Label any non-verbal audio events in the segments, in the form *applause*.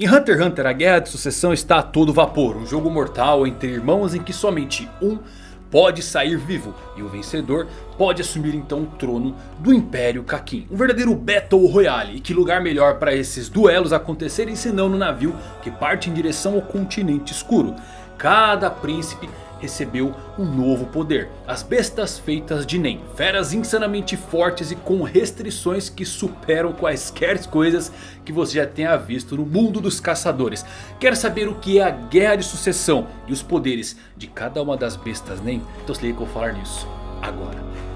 Em Hunter x Hunter a guerra de sucessão está a todo vapor. Um jogo mortal entre irmãos em que somente um pode sair vivo. E o vencedor pode assumir então o trono do Império Kakin. Um verdadeiro Battle Royale. E que lugar melhor para esses duelos acontecerem senão no navio que parte em direção ao continente escuro. Cada príncipe recebeu um novo poder. As bestas feitas de Nen. Feras insanamente fortes e com restrições que superam quaisquer coisas que você já tenha visto no mundo dos caçadores. Quer saber o que é a guerra de sucessão e os poderes de cada uma das bestas Nen? Então se liga que eu vou falar nisso agora.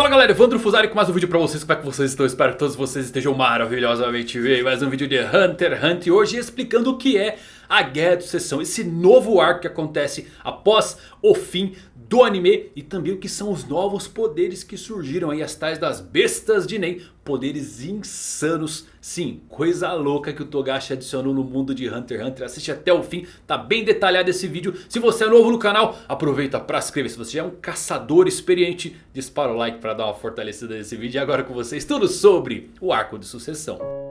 Fala galera, Evandro Fusari com mais um vídeo pra vocês, como é que vocês estão? Espero que todos vocês estejam maravilhosamente bem Mais um vídeo de Hunter x Hunter hoje explicando o que é a Guerra de Sucessão Esse novo arco que acontece após o fim do anime E também o que são os novos poderes que surgiram aí As tais das bestas de Nen. Poderes insanos Sim, coisa louca que o Togashi adicionou no mundo de Hunter x Hunter. Assiste até o fim, tá bem detalhado esse vídeo. Se você é novo no canal, aproveita para se inscrever. Se você já é um caçador experiente, dispara o like para dar uma fortalecida nesse vídeo. E agora com vocês tudo sobre o arco de sucessão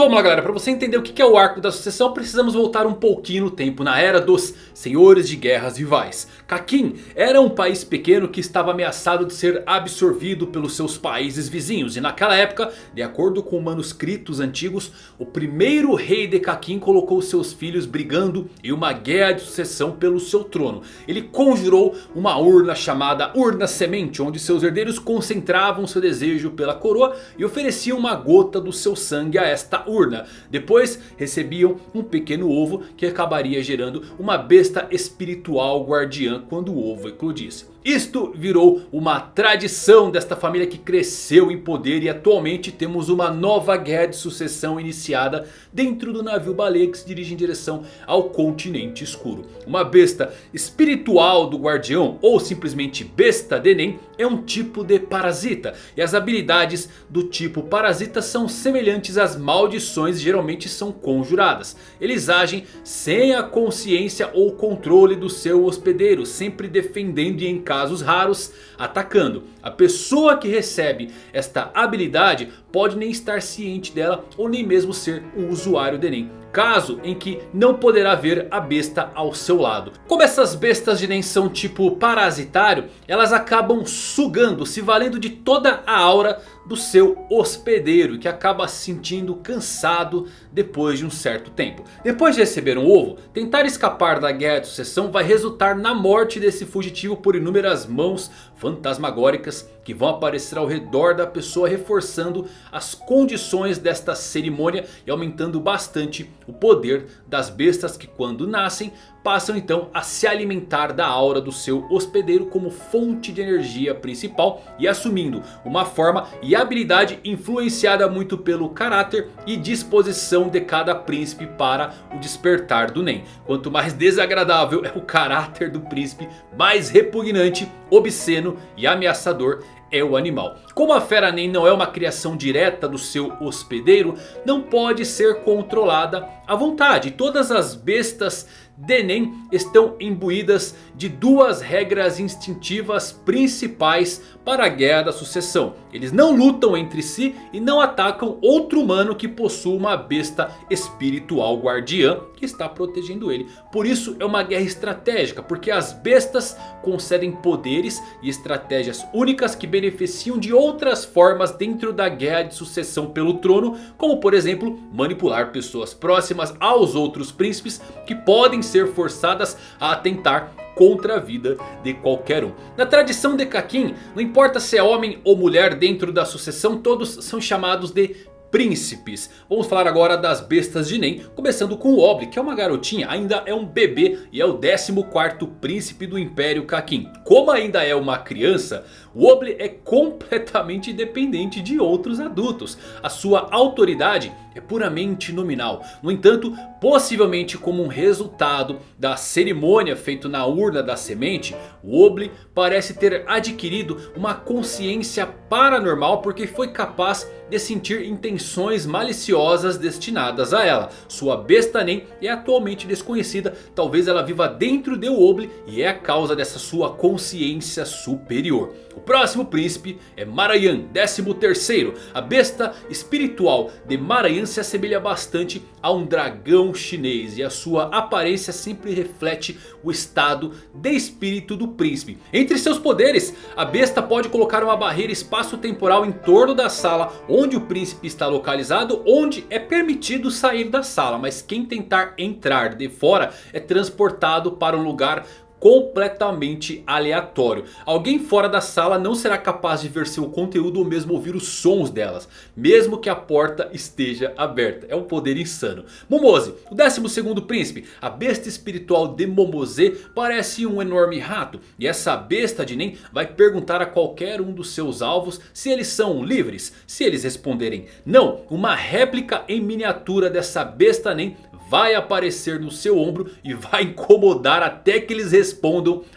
Então vamos lá galera, para você entender o que é o arco da sucessão precisamos voltar um pouquinho no tempo na era dos senhores de guerras rivais. Kakin era um país pequeno que estava ameaçado de ser absorvido pelos seus países vizinhos. E naquela época, de acordo com manuscritos antigos, o primeiro rei de Kakin colocou seus filhos brigando em uma guerra de sucessão pelo seu trono. Ele conjurou uma urna chamada Urna Semente, onde seus herdeiros concentravam seu desejo pela coroa e ofereciam uma gota do seu sangue a esta urna. Depois recebiam um pequeno ovo que acabaria gerando uma besta espiritual guardiã quando o ovo eclodisse. Isto virou uma tradição desta família que cresceu em poder e atualmente temos uma nova guerra de sucessão iniciada dentro do navio baleia que se dirige em direção ao continente escuro. Uma besta espiritual do guardião ou simplesmente besta de Nen é um tipo de parasita. E as habilidades do tipo parasita são semelhantes às maldições geralmente são conjuradas. Eles agem sem a consciência ou controle do seu hospedeiro, sempre defendendo e casos raros, atacando. A pessoa que recebe esta habilidade pode nem estar ciente dela ou nem mesmo ser um usuário de Nen. Caso em que não poderá ver a besta ao seu lado. Como essas bestas de Nen são tipo parasitário, elas acabam sugando, se valendo de toda a aura do seu hospedeiro. Que acaba se sentindo cansado depois de um certo tempo. Depois de receber um ovo, tentar escapar da guerra de sucessão vai resultar na morte desse fugitivo por inúmeras mãos fantasmagóricas que vão aparecer ao redor da pessoa reforçando as condições desta cerimônia e aumentando bastante o poder das bestas que quando nascem passam então a se alimentar da aura do seu hospedeiro como fonte de energia principal e assumindo uma forma e habilidade influenciada muito pelo caráter e disposição de cada príncipe para o despertar do Nen. Quanto mais desagradável é o caráter do príncipe, mais repugnante, obsceno e ameaçador é o animal. Como a fera Nen não é uma criação direta do seu hospedeiro, não pode ser controlada à vontade. Todas as bestas de Nen estão imbuídas de duas regras instintivas principais para a guerra da sucessão. Eles não lutam entre si e não atacam outro humano que possua uma besta espiritual guardiã que está protegendo ele. Por isso é uma guerra estratégica, porque as bestas concedem poderes e estratégias únicas que beneficiam de outras formas dentro da guerra de sucessão pelo trono. Como por exemplo manipular pessoas próximas aos outros príncipes que podem ser forçadas a atentar contra a vida de qualquer um. Na tradição de Kakin, não importa se é homem ou mulher dentro da sucessão, todos são chamados de príncipes. Vamos falar agora das bestas de Nen, começando com o Obli, que é uma garotinha, ainda é um bebê e é o 14º príncipe do Império Kakin. Como ainda é uma criança, O Oble é completamente independente de outros adultos. A sua autoridade é puramente nominal. No entanto, possivelmente como um resultado da cerimônia feita na urna da semente, o Oble parece ter adquirido uma consciência paranormal porque foi capaz de sentir intenções maliciosas destinadas a ela. Sua besta nem é atualmente desconhecida, talvez ela viva dentro de Oble e é a causa dessa sua consciência superior. O próximo príncipe é Marayan, 13º. A besta espiritual de Marayan se assemelha bastante a um dragão chinês. E a sua aparência sempre reflete o estado de espírito do príncipe. Entre seus poderes, a besta pode colocar uma barreira espaço-temporal em torno da sala onde o príncipe está localizado. Onde é permitido sair da sala, mas quem tentar entrar de fora é transportado para um lugar completamente aleatório. Alguém fora da sala não será capaz de ver seu conteúdo ou mesmo ouvir os sons delas. Mesmo que a porta esteja aberta. É um poder insano. Momose, o 12º príncipe. A besta espiritual de Momose parece um enorme rato. E essa besta de Nen vai perguntar a qualquer um dos seus alvos se eles são livres. Se eles responderem não, uma réplica em miniatura dessa besta Nen vai aparecer no seu ombro e vai incomodar até que eles respondam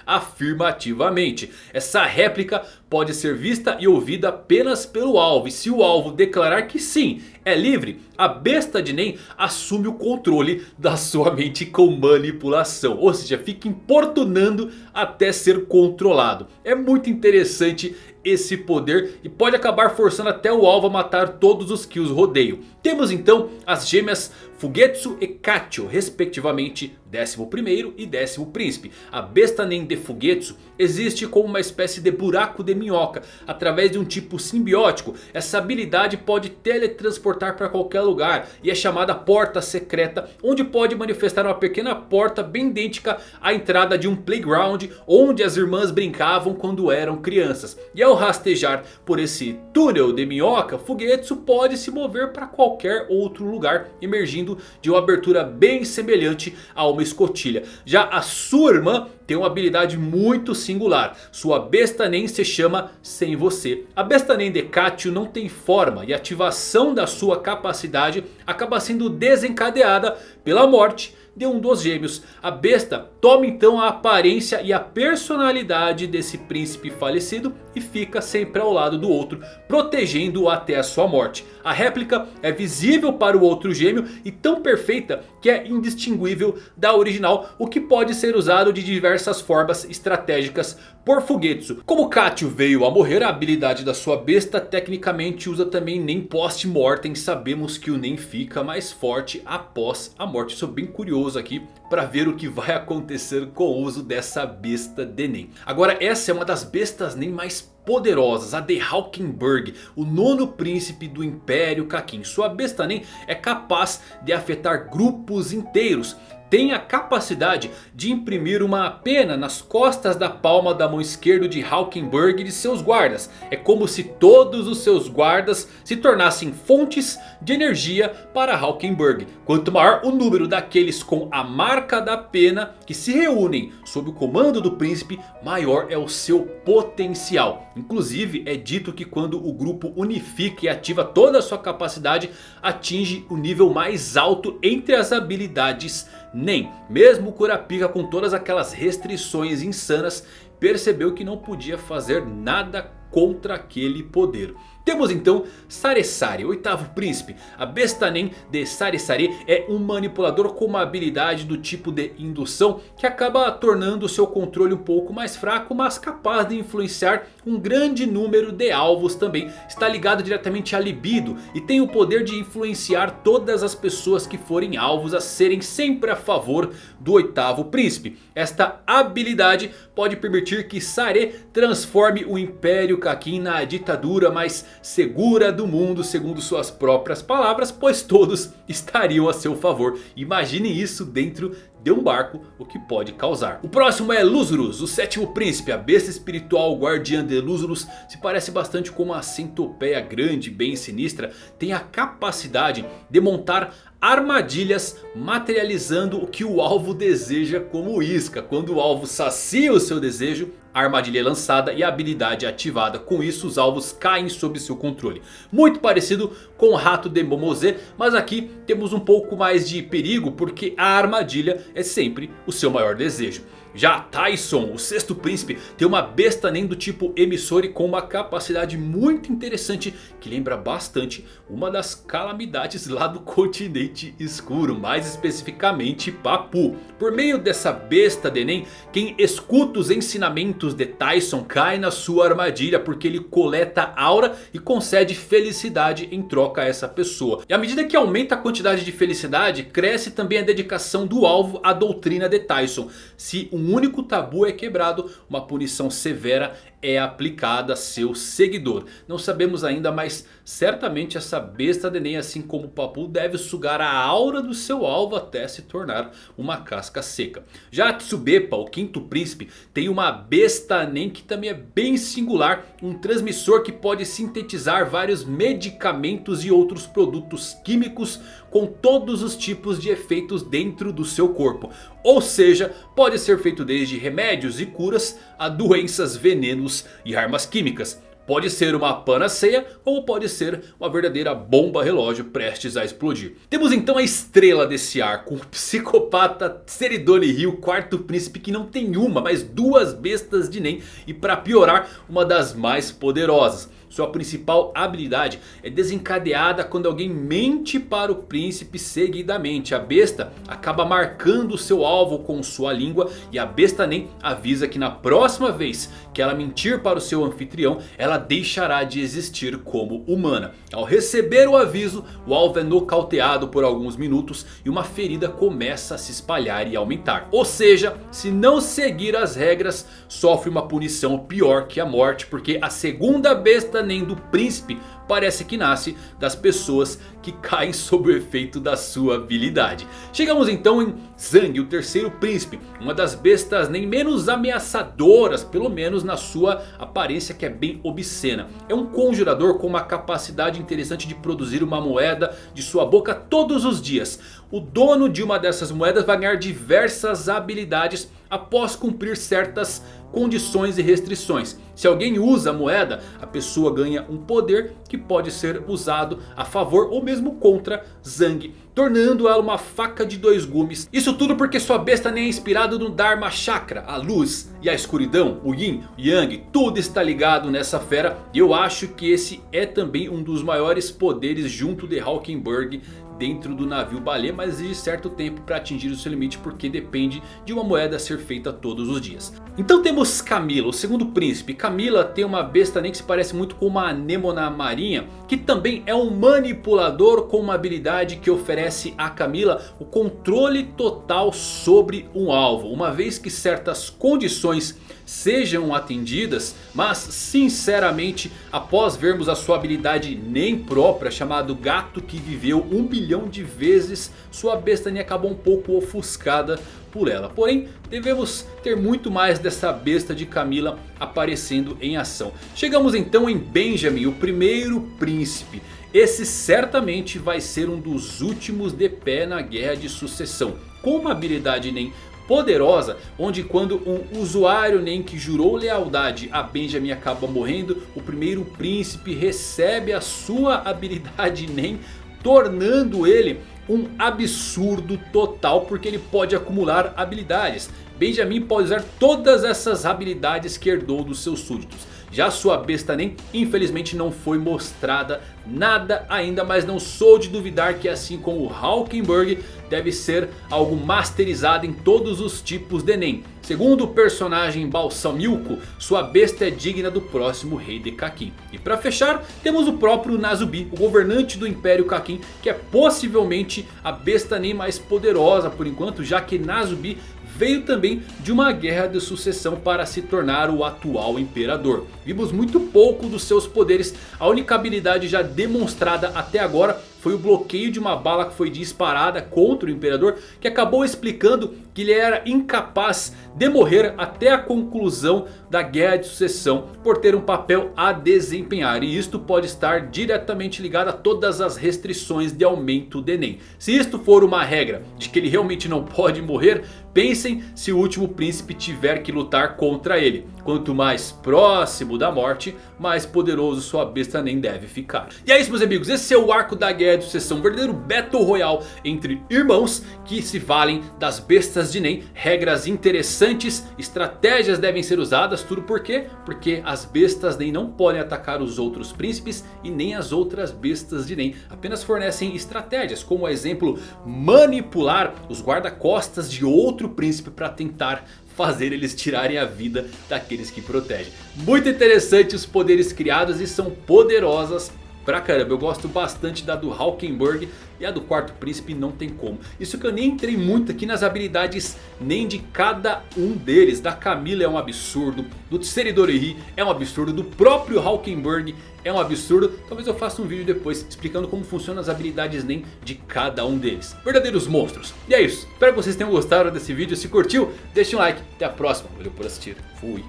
afirmativamente. Essa réplica pode ser vista e ouvida apenas pelo alvo. E se o alvo declarar que sim, é livre, a besta de Nen assume o controle da sua mente com manipulação. Ou seja, fica importunando até ser controlado. É muito interessante esse poder e pode acabar forçando até o alvo a matar todos os que os rodeiam. Temos então as gêmeas Fugetsu e Kachio, respectivamente 11º e décimo príncipe. A besta Nen de Fugetsu existe como uma espécie de buraco de minhoca. Através de um tipo simbiótico, essa habilidade pode teletransportar para qualquer lugar. E é chamada porta secreta, onde pode manifestar uma pequena porta bem idêntica à entrada de um playground. Onde as irmãs brincavam quando eram crianças. E ao rastejar por esse túnel de minhoca, Fugetsu pode se mover para qualquer outro lugar. Emergindo de uma abertura bem semelhante a uma escotilha. Já a sua irmã tem uma habilidade muito singular. Sua besta nem se chama Sem Você. A besta nem de Katio não tem forma e a ativação da sua capacidade acaba sendo desencadeada pela morte de um dos gêmeos. A besta toma então a aparência e a personalidade desse príncipe falecido e fica sempre ao lado do outro, protegendo-o até a sua morte. A réplica é visível para o outro gêmeo e tão perfeita que é indistinguível da original, o que pode ser usado de diversas formas estratégicas por Fugetsu. Como Katio veio a morrer, a habilidade da sua besta tecnicamente usa também nem post-mortem. Sabemos que o nem fica mais forte após a morte. Sou bem curioso aqui para ver o que vai acontecer com o uso dessa besta de Nen. Agora essa é uma das bestas nem mais poderosas, a de Hawkenberg, o nono príncipe do Império Kakin. Sua besta Nen é capaz de afetar grupos inteiros tem a capacidade de imprimir uma pena nas costas da palma da mão esquerda de Hawkenberg e de seus guardas. É como se todos os seus guardas se tornassem fontes de energia para Hawkenberg. Quanto maior o número daqueles com a marca da pena que se reúnem sob o comando do príncipe, maior é o seu potencial. Inclusive é dito que quando o grupo unifica e ativa toda a sua capacidade, atinge o nível mais alto entre as habilidades nem mesmo Kurapika com todas aquelas restrições insanas percebeu que não podia fazer nada contra aquele poder. Temos então Saresari, oitavo príncipe. A besta Nen de Saresari é um manipulador com uma habilidade do tipo de indução que acaba tornando seu controle um pouco mais fraco, mas capaz de influenciar um grande número de alvos também. Está ligado diretamente à libido e tem o poder de influenciar todas as pessoas que forem alvos a serem sempre a favor do oitavo príncipe. Esta habilidade pode permitir que Sare transforme o Império Kakin na ditadura mais segura do mundo segundo suas próprias palavras, pois todos *laughs* estariam a seu favor. Imagine isso dentro de um barco, o que pode causar. O próximo é Lúzurus, o sétimo príncipe, a besta espiritual guardiã de Lúzurus. Se parece bastante com uma centopeia grande, bem sinistra. Tem a capacidade de montar armadilhas materializando o que o alvo deseja como isca. Quando o alvo sacia o seu desejo, a armadilha é lançada e a habilidade é ativada. Com isso os alvos caem sob seu controle. Muito parecido com o rato de Momose. Mas aqui temos um pouco mais de perigo porque a armadilha é sempre o seu maior desejo. Já Tyson, o sexto príncipe, tem uma besta nem do tipo emissor e com uma capacidade muito interessante que lembra bastante uma das calamidades lá do continente escuro, mais especificamente Papu. Por meio dessa besta de Nen, quem escuta os ensinamentos de Tyson cai na sua armadilha porque ele coleta aura e concede felicidade em troca a essa pessoa. E à medida que aumenta a quantidade de felicidade, cresce também a dedicação do alvo à doutrina de Tyson. Se um um único tabu é quebrado, uma punição severa é aplicada a seu seguidor. Não sabemos ainda, mas certamente essa besta de Nen, assim como o Papu, deve sugar a aura do seu alvo até se tornar uma casca seca. Já Tsubepa, o quinto príncipe, tem uma besta Nen que também é bem singular. Um transmissor que pode sintetizar vários medicamentos e outros produtos químicos com todos os tipos de efeitos dentro do seu corpo. Ou seja, pode ser feito desde remédios e curas a doenças, venenos e armas químicas. Pode ser uma panaceia ou pode ser uma verdadeira bomba relógio prestes a explodir. Temos então a estrela desse arco. O psicopata Seridone Rio, quarto príncipe que não tem uma, mas duas bestas de Nen. E para piorar, uma das mais poderosas. Sua principal habilidade é desencadeada quando alguém mente para o príncipe seguidamente. A besta acaba marcando seu alvo com sua língua e a besta nem avisa que na próxima vez que ela mentir para o seu anfitrião, ela deixará de existir como humana. Ao receber o aviso, o alvo é nocauteado por alguns minutos e uma ferida começa a se espalhar e aumentar. Ou seja, se não seguir as regras, sofre uma punição pior que a morte, porque a segunda besta nem do príncipe parece que nasce das pessoas que caem sob o efeito da sua habilidade. Chegamos então em Zhang, o terceiro príncipe. Uma das bestas nem menos ameaçadoras, pelo menos na sua aparência que é bem obscena. É um conjurador com uma capacidade interessante de produzir uma moeda de sua boca todos os dias. O dono de uma dessas moedas vai ganhar diversas habilidades após cumprir certas condições e restrições. Se alguém usa a moeda, a pessoa ganha um poder que pode ser usado a favor ou mesmo contra Zhang. Tornando ela uma faca de dois gumes. Isso tudo porque sua besta nem é inspirado no Dharma Chakra. A luz e a escuridão, o Yin, o Yang. Tudo está ligado nessa fera. E eu acho que esse é também um dos maiores poderes junto de Hawkenberg dentro do navio baleia, mas exige certo tempo para atingir o seu limite porque depende de uma moeda ser feita todos os dias. Então temos Camila, o segundo príncipe. Camila tem uma besta nem que se parece muito com uma anêmona marinha, que também é um manipulador com uma habilidade que oferece a Camila o controle total sobre um alvo. Uma vez que certas condições sejam atendidas. Mas sinceramente após vermos a sua habilidade nem própria chamado gato que viveu um bilhão de vezes. Sua bestania acabou um pouco ofuscada por ela. Porém devemos ter muito mais dessa besta de Camila aparecendo em ação. Chegamos então em Benjamin, o primeiro príncipe. Esse certamente vai ser um dos últimos de pé na guerra de sucessão. Com uma habilidade nem poderosa, onde quando um usuário nem que jurou lealdade a Benjamin acaba morrendo, o primeiro príncipe recebe a sua *laughs* habilidade nem, tornando ele um absurdo total porque ele pode acumular habilidades. Benjamin pode usar todas essas habilidades que herdou dos seus súditos. Já sua besta nem infelizmente não foi mostrada nada ainda. Mas não sou de duvidar que assim como o Hawkenberg deve ser algo masterizado em todos os tipos de Nen. Segundo o personagem Balsamilko, sua besta é digna do próximo rei de Kakin. E para fechar, temos o próprio Nazubi, o governante do Império Kakin, que é possivelmente a besta nem mais poderosa por enquanto, já que Nazubi veio também de uma guerra de sucessão para se tornar o atual imperador. Vimos muito pouco dos seus poderes, a única habilidade já demonstrada até agora foi o bloqueio de uma bala que foi disparada contra o Imperador. Que acabou explicando que ele era incapaz de morrer até a conclusão da Guerra de Sucessão. Por ter um papel a desempenhar. E isto pode estar diretamente ligado a todas as restrições de aumento de Enem. Se isto for uma regra de que ele realmente não pode morrer. Pensem se o último príncipe tiver que lutar contra ele. Quanto mais próximo da morte, mais poderoso sua besta nem deve ficar. E é isso meus amigos, esse é o arco da Guerra de Sucessão. Um verdadeiro Battle Royale entre irmãos que se valem das bestas de Nen. Regras interessantes, estratégias devem ser usadas. Tudo por quê? Porque as bestas nem não podem atacar os outros príncipes e nem as outras bestas de Nen. Apenas fornecem estratégias, como exemplo manipular os guarda-costas de outro príncipe para tentar fazer eles tirarem a vida daqueles que protegem. Muito interessante os poderes criados e são poderosas pra caramba. Eu gosto bastante da do Hawkenberg e a do quarto príncipe não tem como. Isso que eu nem entrei muito aqui nas habilidades nem de cada um deles. Da Camila é um absurdo, do Tseridorihi é um absurdo, do próprio Hawkenberg é um absurdo. Talvez eu faça um vídeo depois explicando como funcionam as habilidades nem de cada um deles. Verdadeiros monstros. E é isso. Espero que vocês tenham gostado desse vídeo. Se curtiu, deixe um like. Até a próxima. Valeu por assistir. Fui.